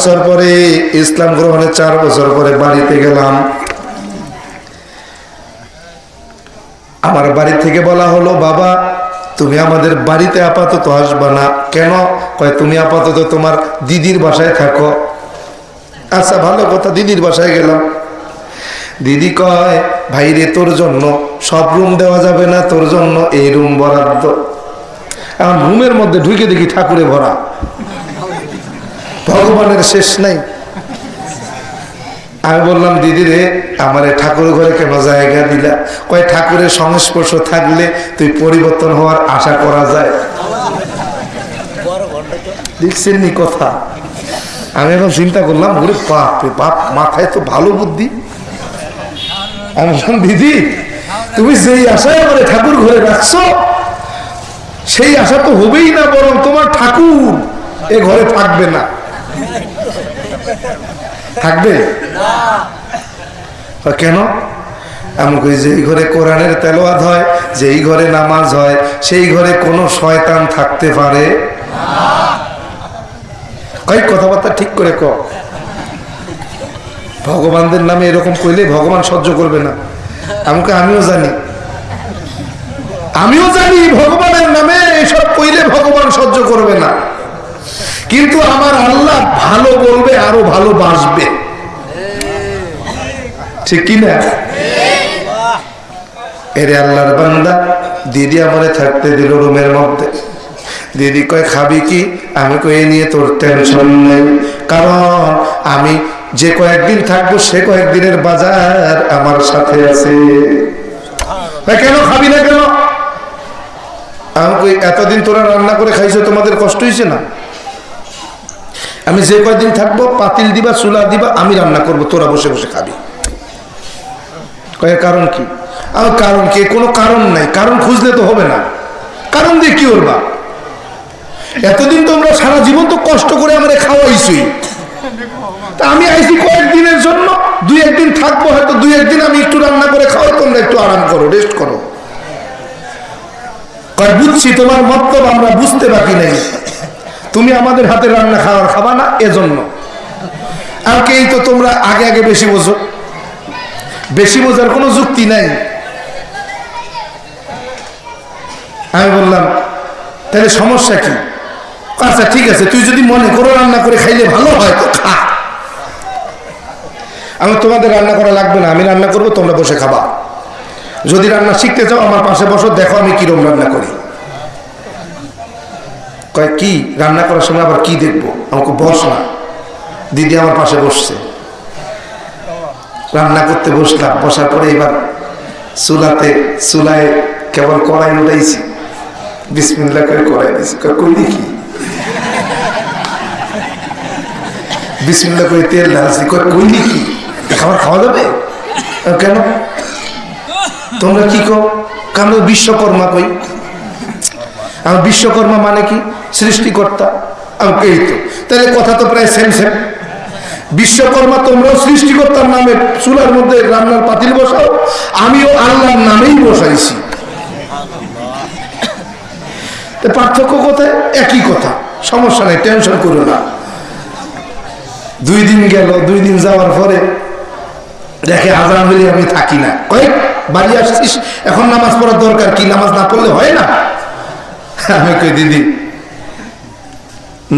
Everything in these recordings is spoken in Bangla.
বছর পরে ইসলাম গ্রহণের চার বছর পরে বাড়িতে গেলাম। আমার বাড়ি থেকে বলা হলো, বাবা, তুমি আমাদের বাড়িতে আপাতত আসবা না। কেন? কয়, তুমি আপাতত তোমার দিদির বাসায় থাকো। আচ্ছা ভালো কথা, দিদির বাসায় গেলাম। দিদি কয় ভাইরে তোর জন্য সব রুম দেওয়া যাবে না, তোর জন্য এই রুম বরাদ্দ। আমার রুমের মধ্যে ঢুকে দেখি ঠাকুরে ভরা। ভগবানের শেষ নাই। আমি বললাম, দিদি রে, আমার ঠাকুর ঘরে কেন জায়গা দিলা? কয়, ঠাকুরের সংস্পর্শ থাকলে তুই পরিবর্তন হওয়ার আশা করা যায়। দেখছেন কথা। আমি এখন চিন্তা করলাম, ওরে বাপ রে, বাপ, মাথায় তো ভালো বুদ্ধি। আমি বললাম, দিদি, তুমি যেই আশায় আমার ঠাকুর ঘরে রাখছো, সেই আশা তো হবেই না, বরং তোমার ঠাকুর এ ঘরে থাকবে না। থাকবে? কেন? আমি কই যেই ঘরে কোরআনের তেলোয়াত হয়, যেই ঘরে নামাজ হয়, সেই ঘরে কোনো শয়তান থাকতে পারে? কই কথাবার্তা ঠিক করে ক ভগবানদের নামে এরকম কইলে ভগবান সহ্য করবে না। আমাকে আমিও জানি। আমিও জানি ভগবানের নামে এসব কইলে ভগবান সহ্য করবে না। কিন্তু আমার আল্লাহ ভালো বলবে, আরও ভালোবাসবে ঠিক কিনা এরে আল্লাহর বান্দা, দিদি আমারে থাকতে দিল রুমের মধ্যে। দিদি কয়, খাবি কি? আমি কই, এ নিয়ে তোর টেনশন নেই। কারণ আমি যে কয়েকদিন থাকব, সে কয়েকদিনের বাজার আমার সাথে আছে। কেন খাবি না কেন? আমি কই, এতদিন তোরা রান্না করে খাইছো, তোমাদের কষ্ট হয়েছে না? আমি যে কয়দিন থাকব, পাতিল দিবা, চুলা দিবা, আমি রান্না করব, তোরা বসে বসে খাবি। কারণ কি? আমার কারণ কি? কোনো কারণ নাই। কারণ খুঁজলে তো হবে না। কারণ দিয়ে কি করবা? এতদিন তোমরা সারা জীবন তো কষ্ট করে আমরা খাওয়াইছই তা আমি আইছি কয়েকদিনের জন্য, দুই একদিন থাকব, হয়তো দুই একদিন আমি একটু রান্না করে খাওয়াই, তোমরা একটু আরাম করো রেস্ট করো। বুঝছি, তোমার মতলব আমরা বুঝতে বাকি নেই। তুমি আমাদের হাতে রান্না খাওয়ার খাবা না, এজন্য। আর কেই তো তোমরা আগে আগে বেশি বোঝো। বেশি বোঝার কোনো যুক্তি নাই। আমি বললাম, তাহলে সমস্যা কি? আচ্ছা ঠিক আছে, তুই যদি মনে করো রান্না করে খাইলে ভালো হয় তো খা। আমি তোমাদের রান্না করা লাগবে না, আমি রান্না করব, তোমরা বসে খাবা। যদি রান্না শিখতে চাও, আমার পাশে বসো, দেখো আমি কিরম রান্না করি। কয়, কি রান্না করার সময় আবার কি দেখব? আমাকে বস না। দিদি আমার পাশে বসছে। রান্না করতে বসলাম। বসার পরে এবার চুলাতে, চুলায় কেবল কড়াই উঠাইছি। বিসমিল্লা করে কড়াই দিয়েছি কই দেখি? বিসমিল্লা করে তেল ঢালছি। কই দেখি? খাবার খাওয়া যাবে? কেন? তোমরা কি কো কারণ বিশ্বকর্মা কই? আমার বিশ্বকর্মা মানে কি? সৃষ্টিকর্তা। এই তো। তাহলে কথা তো প্রায় সেম সেম বিশ্বকর্মা তোমরাও সৃষ্টিকর্তার নামে চুলার মধ্যে রান্নার পাতিল বসাও, আমিও আল্লাহর নামেই বসাইছি। পার্থক্য কোথায়? একই কথা। সমস্যা নেই টেনশন করো না। দুই দিন গেল, দুই দিন যাওয়ার পরে দেখে আজান হলে আমি থাকি না। কয়েক বাড়ি আসছিস? এখন নামাজ পড়ার দরকার কি? নামাজ না পড়লে হয় না? আমি কই, দিদি,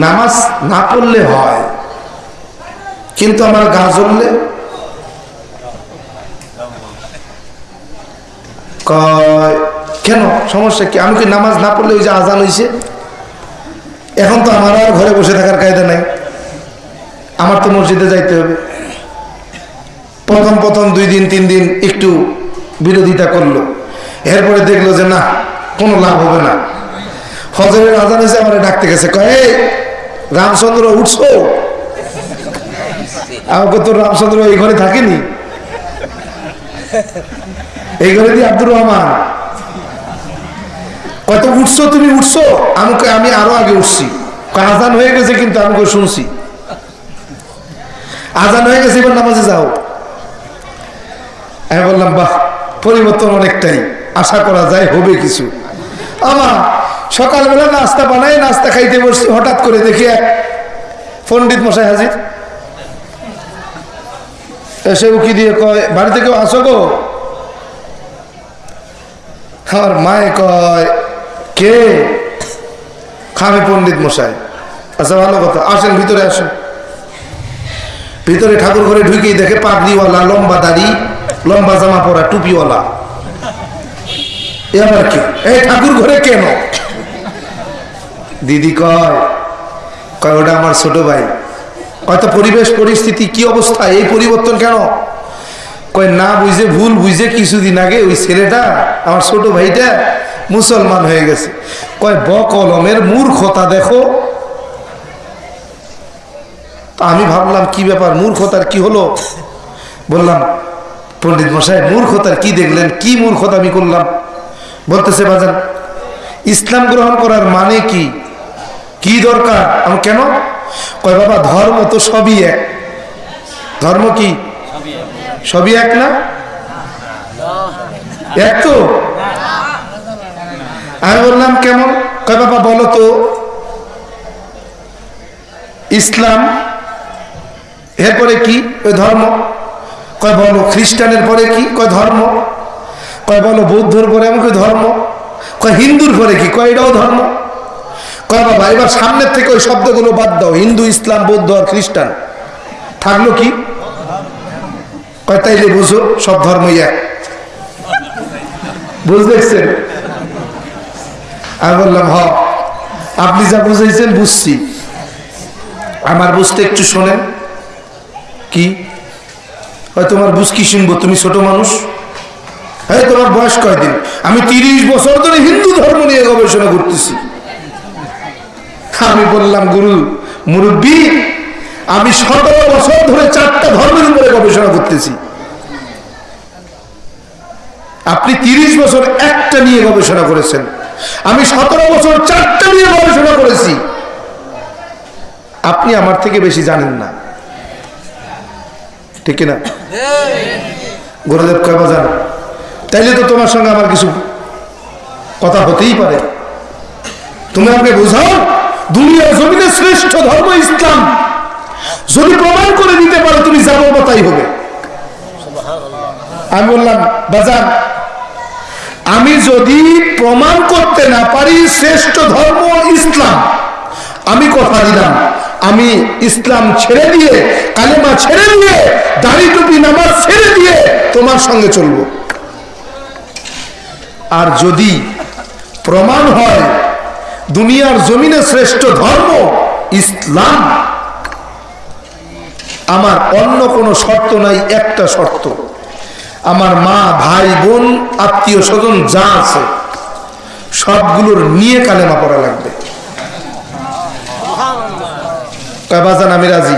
নামাজ না পড়লে হয়, কিন্তু আমার গা জ্বললে? কয়, কেন? সমস্যা কি? আমি কি নামাজ না পড়লে ওই যে আজান হয়েছে এখন তো আমার আর ঘরে বসে থাকার কায়দা নাই। আমার তো মসজিদে যাইতে হবে। প্রথম প্রথম দুই দিন, তিন দিন একটু বিরোধিতা করল। এরপরে দেখল যে না, কোনো লাভ হবে না। হজরের আজান এসে আমার ডাকতে গেছে, কয়ে রামচন্দ্র, উঠছো? আমাকে তো রামচন্দ্র এই ঘরে থাকেনি? এই ঘরে দিয়ে আব্দুর রহমান। কত উঠছো, তুমি উঠছো? আমাকে আমি আরও আগে উঠছি। আজান হয়ে গেছে কিন্তু আমাকে শুনছি। আজান হয়ে গেছে, এবার নামাজে যাও। আমি বললাম, বাহ, পরিবর্তন অনেকটাই। আশা করা যায়, হবে কিছু। আমার সকালবেলা নাস্তা বানাই নাস্তা খাইতে বসছি, হঠাৎ করে দেখি এক পণ্ডিত মশাই হাজির। এসে উকি দিয়ে কয়, বাড়িতে কেউ আসো গো? আমার মায়ে কয়, কে? খামে পণ্ডিত মশাই। আচ্ছা ভালো কথা, আসেন, ভিতরে আসেন। ভিতরে ঠাকুর ঘরে ঢুকেই দেখে পাগড়িওয়ালা, লম্বা দাড়ি, লম্বা জামা পরা, টুপিওয়ালা। এ আবার কি? এই ঠাকুর ঘরে কেন? দিদি কয় ওটা আমার ছোট ভাই। কয়তো পরিবেশ, পরিস্থিতি, কি অবস্থা? এই পরিবর্তন কেন? কয়, না বুঝে ভুল বুঝে কিছুদিন আগে ওই ছেলেটা, আমার ছোট ভাইটা মুসলমান হয়ে গেছে। কয় ব কলমের মূর্খতা দেখো। আমি ভাবলাম, কি ব্যাপার, মূর্খতার কি হলো? বললাম, পণ্ডিত মশাই, মূর্খতার কি দেখলেন? কি মূর্খতা আমি করলাম? বলতেছে, বাজান, ইসলাম গ্রহণ করার মানে কি? কি দরকার? আমি কেন? কয়, বাবা, ধর্ম তো সবই এক। ধর্ম কি? সবই এক না? এক তো? আমি বললাম, কেমন? কয়, বাবা, বলো তো। ইসলাম, এরপরে কি? ওই ধর্ম। কয়, বলো, খ্রিস্টানের পরে কি? কয়, ধর্ম। কয়, বলো, বৌদ্ধর পরে এমন ধর্ম। কয়, হিন্দুর পরে কি? কয়, এটাও ধর্ম। কয় বাবা, এবার সামনের থেকে ওই শব্দগুলো বাদ দাও, হিন্দু, ইসলাম, বৌদ্ধ আর খ্রিস্টান। থাকল কি? কয়, তাইলে বুঝো, সব ধর্মই এক। বুঝতেছেন আমি বললাম, হ। আপনি যা বুঝাইছেন, বুঝছি। আমার বুঝতে একটু শোনেন। কি? হয় তোমার বুঝ কি শুনব? তুমি ছোট মানুষ? হ্যাঁ তোমার বয়স কয়দিন? আমি তিরিশ বছর ধরে হিন্দু ধর্ম নিয়ে গবেষণা করতেছি। আমি বললাম, গুরু, মুরব্বী, আমি সতেরো বছর ধরে চারটা ধর্মের উপরে গবেষণা করতেছি। আপনি তিরিশ বছর একটা নিয়ে গবেষণা করেছেন। আমি সতেরো বছর চারটা নিয়ে গবেষণা করেছি। আপনি আমার থেকে বেশি জানেন না। ঠিক না গুরুদেব কয়বা জান তাইলে তো তোমার সঙ্গে আমার কিছু কথা হতেই পারে। তুমি আমাকে বোঝাও দুনিয়ার জমিনে শ্রেষ্ঠ ধর্ম ইসলাম। যদি প্রমাণ করে দিতে পারো, তুমি যাব তাই হবে। আমি বললাম, বাজার, আমি যদি প্রমাণ করতে না পারি, শ্রেষ্ঠ ধর্ম ইসলাম। আমি কথা দিলাম, আমি ইসলাম ছেড়ে দিয়ে, কালেমা ছেড়ে দিয়ে, দাড়ি টুপি নামাজ ছেড়ে দিয়ে তোমার সঙ্গে চলব। আর যদি প্রমাণ হয় দুনিয়ার জমিনে শ্রেষ্ঠ ধর্ম ইসলাম। আমার অন্য কোনো শর্ত নাই একটা শর্ত। আমার মা ভাই বোন আত্মীয় স্বজন যা আছে সবগুলোর নিয়ে কালেমা পড়া লাগবে। আমি রাজি?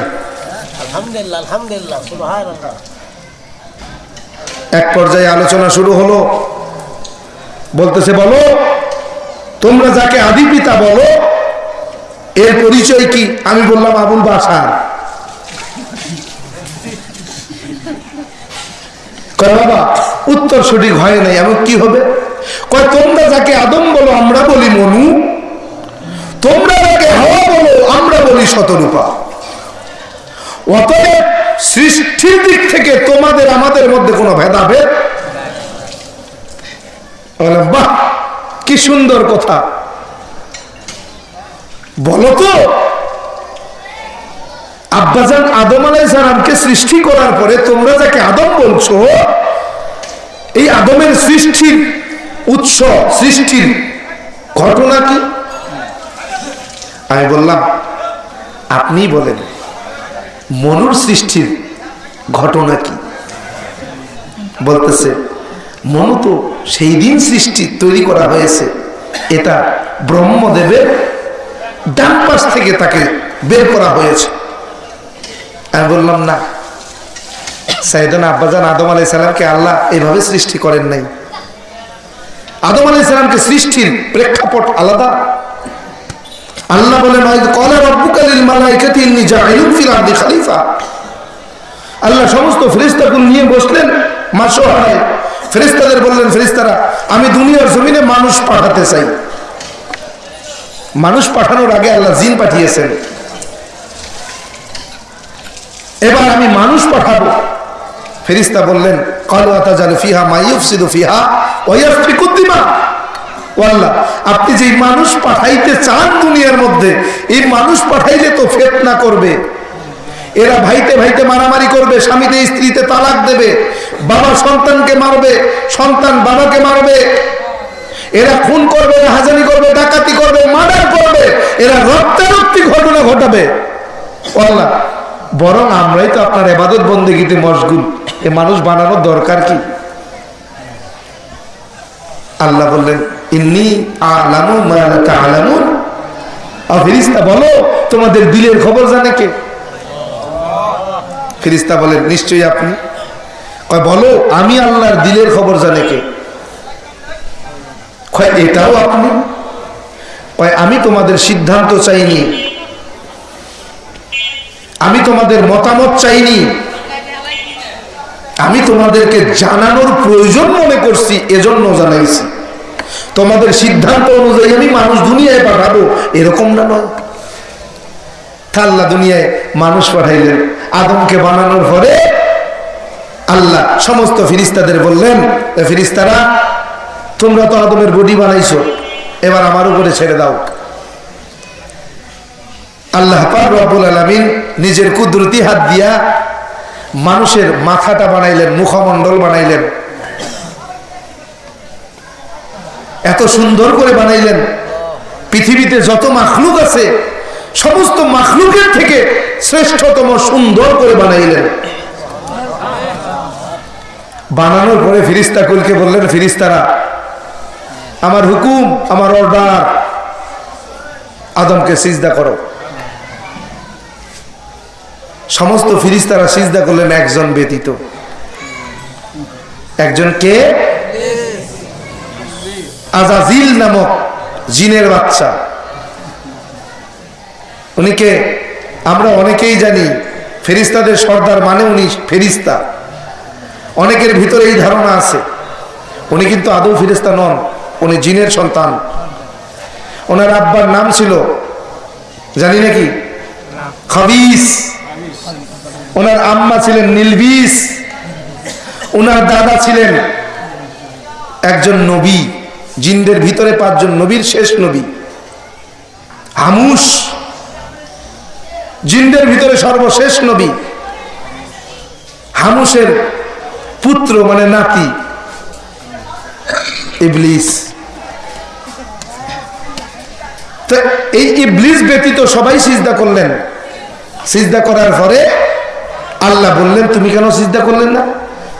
এক পর্যায়ে আলোচনা শুরু হলো। বলতেছে বলো তোমরা যাকে আদি পিতা বলো, এর পরিচয় কি? আমি বললাম আবুল বাসার বাবা, উত্তর সঠিক হয় নাই, এমন কি হবে? কয়, তোমরা যাকে আদম বলো, আমরা বলি মনু। তোমরা যাকে হাওয়া বলো, আমরা বলি শতরূপা। অতএব সৃষ্টির দিক থেকে তোমাদের আমাদের মধ্যে কোনো ভেদাভেদ বাহ কি সুন্দর কথা। বলো তো, আব্বাজান আদম আলাই সালামকে সৃষ্টি করার পরে তোমরা যাকে আদম বলছো, এই আদমের সৃষ্টির উৎস, সৃষ্টির ঘটনা কি? আমি বললাম, আপনি বলেন, মনুর সৃষ্টির ঘটনা কি? বলতেছে মনু তো সেই দিন সৃষ্টি তৈরি করা হয়েছে। এটা ব্রহ্মদেবের ডান পাশ থেকে তাকে বের করা হয়েছে। আমি বললাম, না সাইদান আব্বাজান আদম আলাই সালামকে আল্লাহ এইভাবে সৃষ্টি করেন নাই। আদম আলাই সালামকে সৃষ্টির প্রেক্ষাপট আলাদা। আল্লাহ বলেন আল্লাহ সমস্ত ফেরেশতাগুলো নিয়ে বসলেন মাসোহায় ফেরেশতাদের বললেন, ফেরেশতারা, আমি দুনিয়ার জমিনে মানুষ পাঠাতে চাই। মানুষ পাঠানোর আগে আল্লাহ জিন পাঠিয়েছেন। এবার আমি মানুষ পাঠাবো। ফেরিস্তা বললেন, কালু আতাজালু ফিহা মাইয়ুফসিদু ফিহা ওয়া ইয়াসফিকু দিমা। ওয়াল্লাহ, আপনি যে মানুষ পাঠাইতে চান দুনিয়ার মধ্যে, এই মানুষ পাঠাইলে তো ফেতনা করবে। এরা ভাইতে ভাইতে মারামারি করবে, স্বামীতে স্ত্রীতে তালাক দেবে, বাবা সন্তানকে মারবে, সন্তান বাবাকে মারবে। এরা খুন করবে হাজারি করবে, ডাকাতি করবে, মার্ডার করবে, এরা রক্তারক্তি ঘটনা ঘটাবে। বরং আমরাই তো আপনার এবাদত বন্দেগীতে মশগুল। এ মানুষ বানানোর দরকার কি? আল্লাহ বললেন, ইন্নি আলামু মালাকা আলামুন ফিরিস্তা বলো, তোমাদের দিলের খবর জানে কে? ফিরিস্তা বলেন, নিশ্চয়ই আপনি? কয়, বলো, আমি আল্লাহর দিলের খবর জানে কে? এটাও আপনি? কয়, আমি তোমাদের সিদ্ধান্ত চাইনি। আমি তোমাদের মতামত চাইনি। আমি তোমাদেরকে জানানোর প্রয়োজন মনে করছি, এজন্য জানাইছি। তোমাদের সিদ্ধান্ত অনুযায়ী আমি মানুষ দুনিয়ায় পাঠাবো, এরকম না নয়? আল্লাহ দুনিয়ায় মানুষ পাঠাইলেন। আদমকে বানানোর পরে আল্লাহ সমস্ত ফিরিস্তাদের বললেন ফিরিস্তারা, তোমরা তো আদমের বডি বানাইছো, এবার আমার উপরে ছেড়ে দাও। আল্লাহ রব্বুল আলামিন নিজের কুদরতি হাত দিয়া মানুষের মাথাটা বানাইলেন, মুখমণ্ডল বানাইলেন। এত সুন্দর করে বানাইলেন। পৃথিবীতে যত মাখলুক আছে সমস্ত মাখলুকের থেকে শ্রেষ্ঠতম সুন্দর করে বানাইলেন। বানানোর পরে ফিরিস্তা কুলকে বললেন ফিরিস্তারা আমার হুকুম আমার অর্ডার আদমকে সিজদা করো। সমস্ত ফিরিস্তারা সিজদা করলেন একজন ব্যতীত। একজন কে? আজাজিল। নামক জিনের বাচ্চা। উনিকে আমরা অনেকেই জানি ফেরিস্তাদের সর্দার মানে উনি ফেরিস্তা। অনেকের ভিতরে এই ধারণা আছে, উনি কিন্তু আদৌ ফেরিস্তা নন, উনি জিনের সন্তান। ওনার আব্বার নাম ছিল, জানি নাকি? খাবিস। ওনার আম্মা ছিলেন নীলবিস। ওনার দাদা ছিলেন একজন নবী, জিনদের ভিতরে পাঁচজন নবীর শেষ নবী। হামুস। জিনদের ভিতরে সর্বশেষ নবী। হামুসের পুত্র মানে নাতি। ইবলিস। তো এই ইবলিস ব্যতীত সবাই সিজদা করলেন। সিজদা করার পরে আল্লাহ বললেন, তুমি কেন সিজদা করলেন না?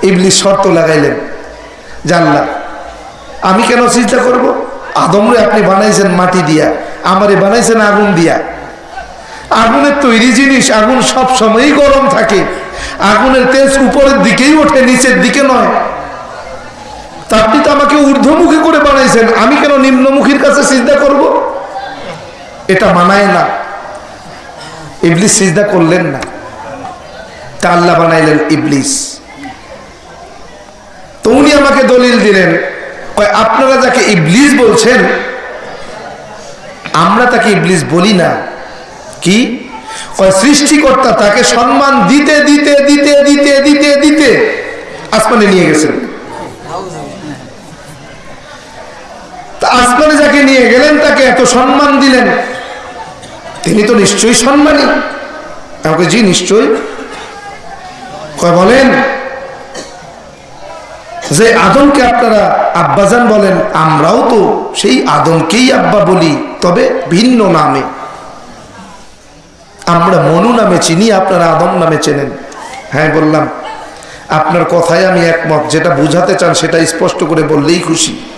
ইবলিস শর্ত লাগাইলেন জানলা আমি কেন চিন্তা করব? আদমরে আপনি বানাইছেন মাটি দিয়া, আমারে বানাইছেন আগুন দিয়া। আগুনের তৈরি জিনিস আগুন সব সময়ই গরম থাকে। আগুনের তেজ উপরের দিকেই ওঠে, নিচের দিকে নয়। আপনি তো আমাকে ঊর্ধ্বমুখী করে বানাইছেন, আমি কেন নিম্নমুখীর কাছে চিন্তা করব? এটা মানায় না। ইবলিস সিজদা করলেন না। তা আল্লাহ বানাইলেন ইবলিস। তো উনি আমাকে দলিল দিলেন আপনারা যাকে ইবলিস বলছেন, আমরা তাকে ইবলিস বলি না। কি? সৃষ্টিকর্তা তাকে সম্মান দিতে দিতে দিতে দিতে দিতে দিতে আসমানে নিয়ে গেছেন আসমানে যাকে নিয়ে গেলেন, তাকে এত সম্মান দিলেন। তিনি তো নিশ্চয়ই সম্মানী। আমাকে জি, নিশ্চয়ই। কয়, বলেন যে আদমকে আপনারা আব্বাজান বলেন, আমরাও তো সেই আদমকেই আব্বা বলি, তবে ভিন্ন নামে। আমরা মনু নামে চিনি, আপনারা আদম নামে চেনেন। হ্যাঁ বললাম, আপনার কথায় আমি একমত, যেটা বুঝাতে চান সেটা স্পষ্ট করে বললেই খুশি।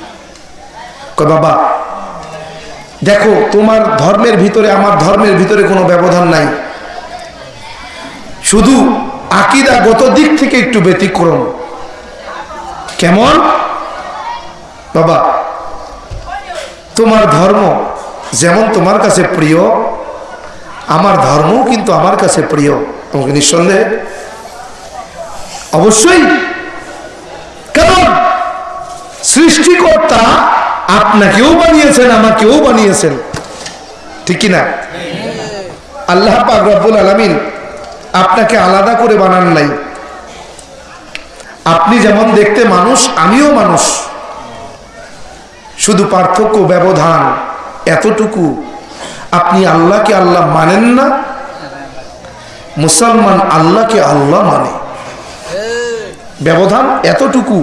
বাবা, দেখো, তোমার ধর্মের ভিতরে, আমার ধর্মের ভিতরে কোনো ব্যবধান নাই। শুধু আকিদাগত দিক থেকে একটু ব্যতিক্রম। কেমন? বাবা, তোমার ধর্ম যেমন তোমার কাছে প্রিয় আমার ধর্মও কিন্তু আমার কাছে প্রিয়। তোমাকে নিঃসন্দেহে। অবশ্যই। কারণ সৃষ্টিকর্তা আপনাকেও বানিয়েছেন, আমাকেও বানিয়েছেন। ঠিক কিনা? আল্লাহ রব্বুল আলমিন আপনাকে আলাদা করে বানান নাই। আপনি যেমন দেখতে মানুষ, আমিও মানুষ। শুধু পার্থক্য, ব্যবধান এতটুকু আপনি আল্লাহকে আল্লাহ মানেন না। মুসলমান আল্লাহকে আল্লাহ মানে। ব্যবধান এতটুকু।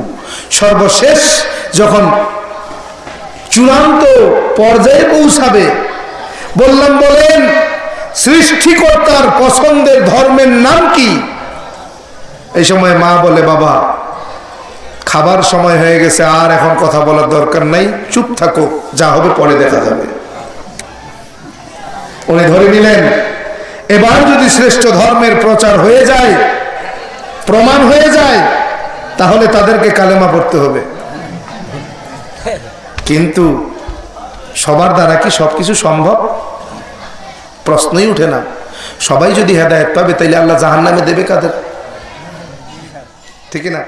সর্বশেষ যখন চূড়ান্ত পর্যায়ে পৌঁছাবে, বললাম, বলেন, সৃষ্টিকর্তার পছন্দের ধর্মের নাম কি? এই সময় মা বলে, বাবা, খাবার সময় হয়ে গেছে, আর এখন কথা বলার দরকার নাই, চুপ থাকো, যা হবে পরে দেখা যাবে। উনি ধরে নিলেন, এবার যদি শ্রেষ্ঠ ধর্মের প্রচার হয়ে যায়, প্রমাণ হয়ে যায়, তাহলে তাদেরকে কালেমা পড়তে হবে। কিন্তু সবার দ্বারা কি সবকিছু সম্ভব? প্রশ্নই উঠে না। সবাই যদি হেদায়ত পাবে, তাইলে আল্লাহ জাহান নামে দেবে কাদের? ঠিক না?